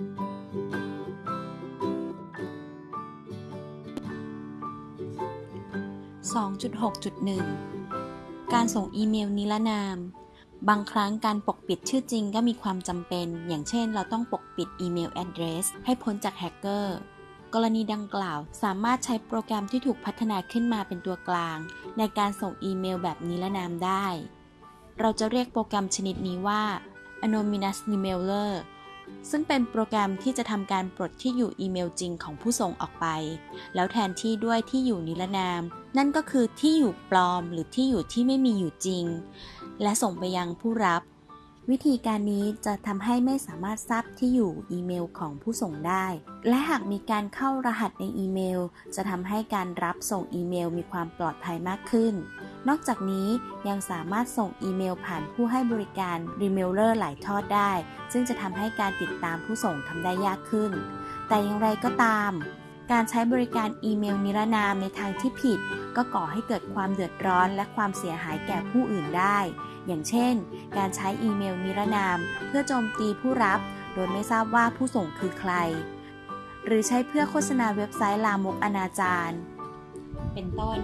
2.6.1 การส่งอีเมลนิรนาม บางครั้งการปกปิดชื่อจริงก็มีความจำเป็น อย่างเช่น เราต้องปกปิดอีเมล address ให้พ้นจากแฮกเกอร์ กรณีดังกล่าวสามารถใช้โปรแกรมที่ถูกพัฒนาขึ้นมาเป็นตัวกลาง ในการส่งอีเมลแบบนิรนามได้ เราจะเรียกโปรแกรมชนิดนี้ว่า Anonymous Emailer ซึ่งเป็นโปรแกรมที่จะทำการปลดที่อยู่อีเมลจริงของผู้ส่งออกไป แล้วแทนที่ด้วยที่อยู่นิรนาม นั่นก็คือที่อยู่ปลอมหรือที่อยู่ที่ไม่มีอยู่จริง และส่งไปยังผู้รับ วิธีการนี้จะทำให้ไม่สามารถทราบที่อยู่อีเมลของผู้ส่งได้ และหากมีการเข้ารหัสในอีเมล จะทำให้การรับส่งอีเมลมีความปลอดภัยมากขึ้น นอกจากนี้ยังสามารถส่งอีเมลผ่านผู้ให้บริการ remailer หลายทอดได้ ซึ่งจะทำให้การติดตามผู้ส่งทำได้ยากขึ้น แต่อย่างไรก็ตาม การใช้บริการอีเมลนิรนามในทางที่ผิด ก็ก่อให้เกิดความเดือดร้อนและความเสียหายแก่ผู้อื่นได้ อย่างเช่น การใช้อีเมลนิรนาม เพื่อโจมตีผู้รับ โดยไม่ทราบว่าผู้ส่งคือใคร หรือใช้เพื่อโฆษณาเว็บไซต์ลามกอนาจารเป็นต้น